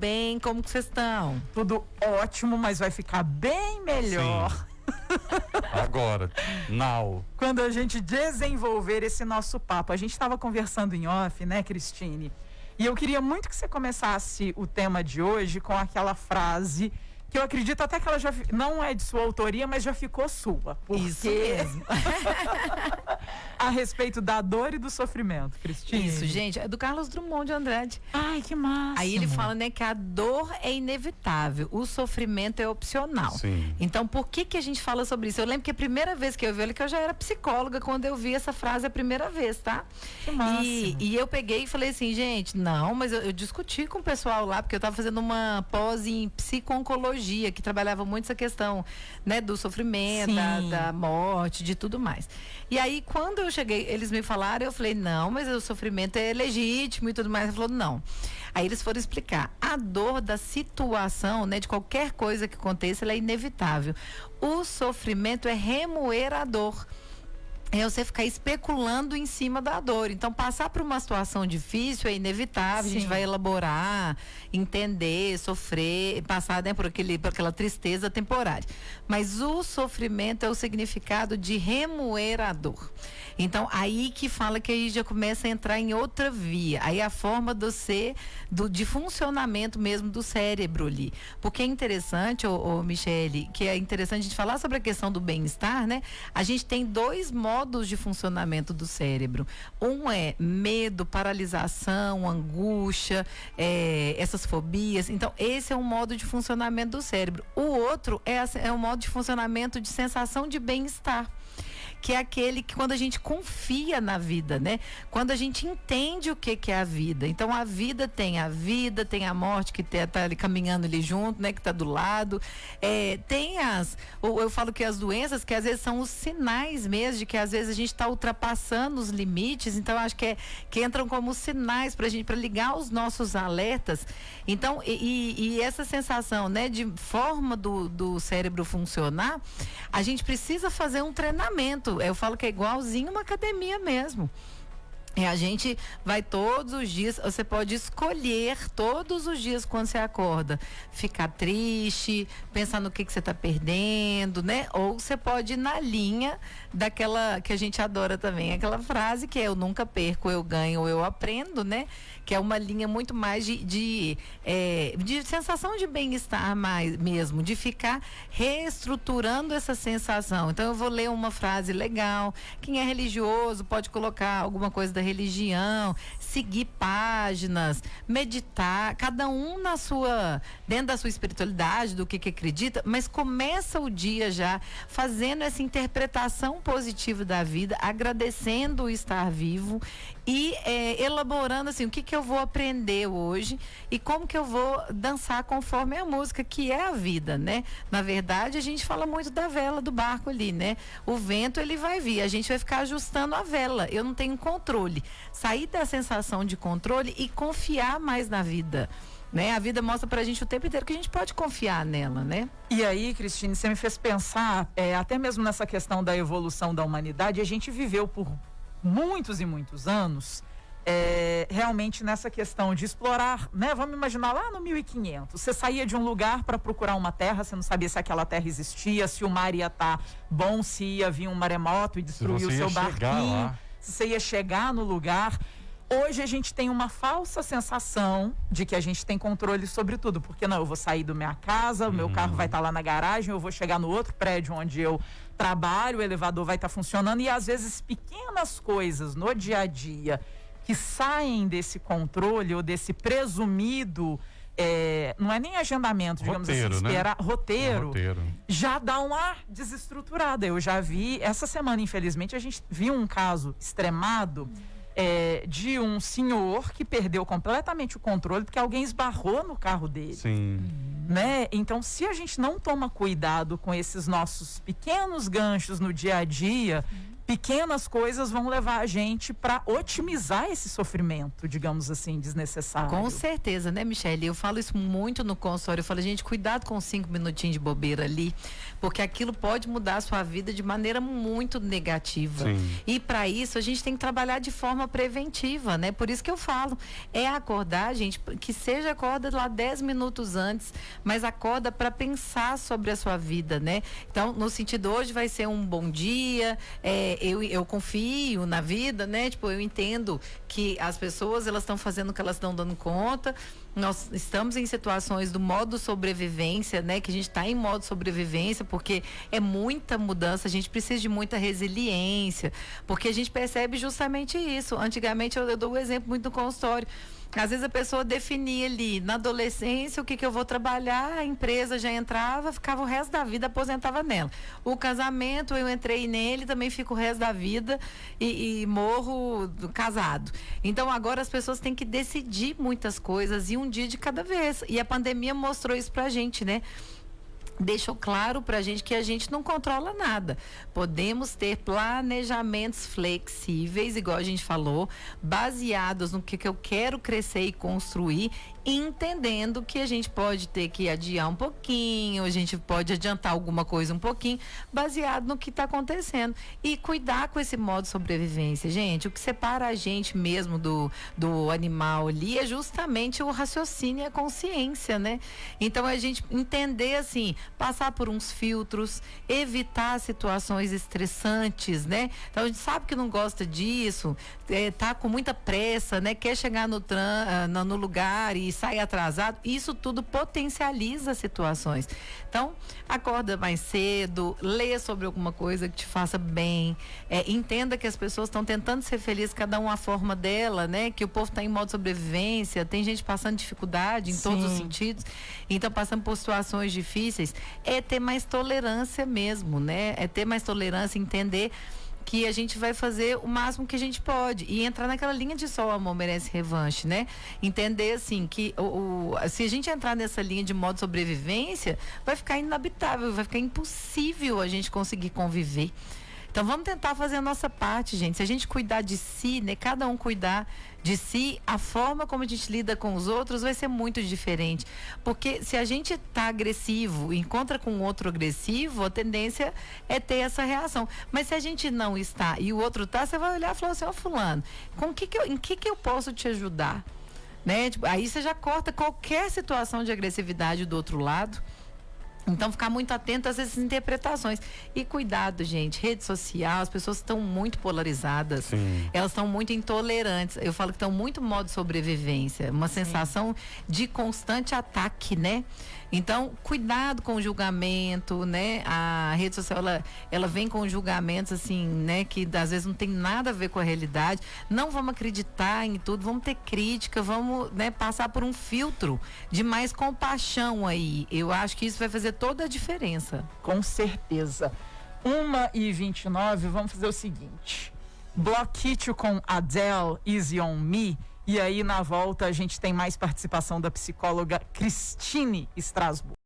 bem? Como que vocês estão? Tudo ótimo, mas vai ficar bem melhor. Sim. Agora, now. Quando a gente desenvolver esse nosso papo. A gente estava conversando em off, né, Cristine? E eu queria muito que você começasse o tema de hoje com aquela frase que eu acredito até que ela já não é de sua autoria, mas já ficou sua. Porque... Isso mesmo. a respeito da dor e do sofrimento, Cristina. Isso, gente, é do Carlos Drummond de Andrade. Ai, que massa. Aí ele fala, né, que a dor é inevitável, o sofrimento é opcional. Sim. Então, por que que a gente fala sobre isso? Eu lembro que a primeira vez que eu vi ele, que eu já era psicóloga quando eu vi essa frase a primeira vez, tá? Que massa. E, e eu peguei e falei assim, gente, não, mas eu, eu discuti com o pessoal lá, porque eu tava fazendo uma pós em psico-oncologia que trabalhava muito essa questão, né, do sofrimento, da, da, morte, de tudo mais. E aí, quando eu cheguei, eles me falaram, eu falei, não, mas o sofrimento é legítimo e tudo mais. Ele falou, não. Aí eles foram explicar, a dor da situação, né, de qualquer coisa que aconteça, ela é inevitável. O sofrimento é remuerador é você ficar especulando em cima da dor. Então, passar por uma situação difícil é inevitável, Sim. a gente vai elaborar, entender, sofrer, passar né, por, aquele, por aquela tristeza temporária. Mas o sofrimento é o significado de remuerador. Então, aí que fala que aí já começa a entrar em outra via. Aí a forma do ser, do, de funcionamento mesmo do cérebro ali. Porque é interessante, ô, ô Michele, que é interessante a gente falar sobre a questão do bem-estar, né? A gente tem dois modos de funcionamento do cérebro. Um é medo, paralisação, angústia, é, essas fobias. Então, esse é um modo de funcionamento do cérebro. O outro é, é um modo de funcionamento de sensação de bem-estar que é aquele que quando a gente confia na vida, né? Quando a gente entende o que, que é a vida. Então a vida tem a vida, tem a morte que está ali caminhando ali junto, né? Que está do lado. É, tem as. Eu falo que as doenças, que às vezes são os sinais mesmo de que às vezes a gente está ultrapassando os limites. Então acho que, é, que entram como sinais para gente, para ligar os nossos alertas. Então, e, e, essa sensação, né, de forma do, do cérebro funcionar, a gente precisa fazer um treinamento eu falo que é igualzinho uma academia mesmo. E a gente vai todos os dias, você pode escolher todos os dias quando você acorda, ficar triste, pensar no que, que você está perdendo, né? Ou você pode ir na linha daquela que a gente adora também, aquela frase que é eu nunca perco, eu ganho, eu aprendo, né? Que é uma linha muito mais de, de, é, de sensação de bem-estar mais mesmo, de ficar reestruturando essa sensação. Então eu vou ler uma frase legal. Quem é religioso pode colocar alguma coisa da religião, seguir páginas, meditar, cada um na sua, dentro da sua espiritualidade, do que, que acredita, mas começa o dia já fazendo essa interpretação positiva da vida, agradecendo o estar vivo e é, elaborando assim, o que, que eu vou aprender hoje e como que eu vou dançar conforme a música, que é a vida, né? Na verdade, a gente fala muito da vela do barco ali, né? O vento ele vai vir, a gente vai ficar ajustando a vela. Eu não tenho controle controle. Sair da sensação de controle e confiar mais na vida. Né? A vida mostra pra gente o tempo inteiro que a gente pode confiar nela, né? E aí, Cristine, você me fez pensar, é, até mesmo nessa questão da evolução da humanidade, a gente viveu por muitos e muitos anos é, realmente nessa questão de explorar, né? Vamos imaginar lá no 1500, você saía de um lugar para procurar uma terra, você não sabia se aquela terra existia, se o mar ia estar tá bom, se ia vir um maremoto e destruir o seu barquinho. Lá você ia chegar no lugar. Hoje a gente tem uma falsa sensação de que a gente tem controle sobre tudo, porque não, eu vou sair da minha casa, o meu uhum. carro vai estar tá lá na garagem, eu vou chegar no outro prédio onde eu trabalho, o elevador vai estar tá funcionando e às vezes pequenas coisas no dia a dia que saem desse controle ou desse presumido é, não é nem agendamento, digamos assim, roteiro, assim, né? esperar, roteiro, é roteiro, já dá uma desestruturada. Eu já vi, essa semana, infelizmente, a gente viu um caso extremado é, de um senhor que perdeu completamente o controle porque alguém esbarrou no carro dele. Sim. Né? Então, se a gente não toma cuidado com esses nossos pequenos ganchos no dia a dia, pequenas coisas vão levar a gente para otimizar esse sofrimento, digamos assim, desnecessário. Com certeza, né, Michelle? Eu falo isso muito no consultório. Eu falo, gente, cuidado com cinco minutinhos de bobeira ali, porque aquilo pode mudar a sua vida de maneira muito negativa. Sim. E para isso a gente tem que trabalhar de forma preventiva, né? Por isso que eu falo, é acordar, gente, que seja acorda lá 10 minutos antes, mas acorda para pensar sobre a sua vida, né? Então, no sentido hoje vai ser um bom dia, é, eu, eu confio na vida, né? Tipo, eu entendo que as pessoas elas estão fazendo o que elas estão dando conta. Nós estamos em situações do modo sobrevivência, né? Que a gente está em modo sobrevivência, porque é muita mudança, a gente precisa de muita resiliência, porque a gente percebe justamente isso. Antigamente eu, eu dou o um exemplo muito no consultório. Às vezes a pessoa definia ali, na adolescência, o que, que eu vou trabalhar, a empresa já entrava, ficava o resto da vida, aposentava nela. O casamento, eu entrei nele, também fico o resto da vida e, e morro casado. Então agora as pessoas têm que decidir muitas coisas e um dia de cada vez. E a pandemia mostrou isso pra gente, né? Deixou claro para a gente que a gente não controla nada. Podemos ter planejamentos flexíveis, igual a gente falou, baseados no que, que eu quero crescer e construir entendendo que a gente pode ter que adiar um pouquinho, a gente pode adiantar alguma coisa um pouquinho, baseado no que está acontecendo. E cuidar com esse modo de sobrevivência. Gente, o que separa a gente mesmo do, do animal ali é justamente o raciocínio e a consciência, né? Então a gente entender assim, passar por uns filtros, evitar situações estressantes, né? Então a gente sabe que não gosta disso, é, tá com muita pressa, né? Quer chegar no, tran, ah, no lugar e sai atrasado, isso tudo potencializa situações. Então, acorda mais cedo, leia sobre alguma coisa que te faça bem, é, entenda que as pessoas estão tentando ser felizes, cada uma a forma dela, né? Que o povo está em modo de sobrevivência, tem gente passando dificuldade em Sim. todos os sentidos, então passando por situações difíceis, é ter mais tolerância mesmo, né? É ter mais tolerância, entender que a gente vai fazer o máximo que a gente pode e entrar naquela linha de só o amor merece revanche, né? Entender assim que o, o, se a gente entrar nessa linha de modo sobrevivência, vai ficar inabitável, vai ficar impossível a gente conseguir conviver. Então vamos tentar fazer a nossa parte, gente. Se a gente cuidar de si, né, cada um cuidar de si, a forma como a gente lida com os outros vai ser muito diferente. Porque se a gente está agressivo, encontra com outro agressivo, a tendência é ter essa reação. Mas se a gente não está e o outro está, você vai olhar e falar assim, ó oh, fulano, com que que eu, em que que eu posso te ajudar? Né? Tipo, aí você já corta qualquer situação de agressividade do outro lado. Então, ficar muito atento às essas interpretações. E cuidado, gente. Rede social, as pessoas estão muito polarizadas. Sim. Elas estão muito intolerantes. Eu falo que estão muito modo de sobrevivência. Uma Sim. sensação de constante ataque, né? Então, cuidado com o julgamento, né? A rede social, ela, ela vem com julgamentos, assim, né? Que às vezes não tem nada a ver com a realidade. Não vamos acreditar em tudo, vamos ter crítica, vamos né, passar por um filtro de mais compaixão aí. Eu acho que isso vai fazer toda a diferença. Com certeza. Uma e 29, vamos fazer o seguinte. Bloquite com Adele, Easy on Me e aí, na volta, a gente tem mais participação da psicóloga Cristine Strasbourg.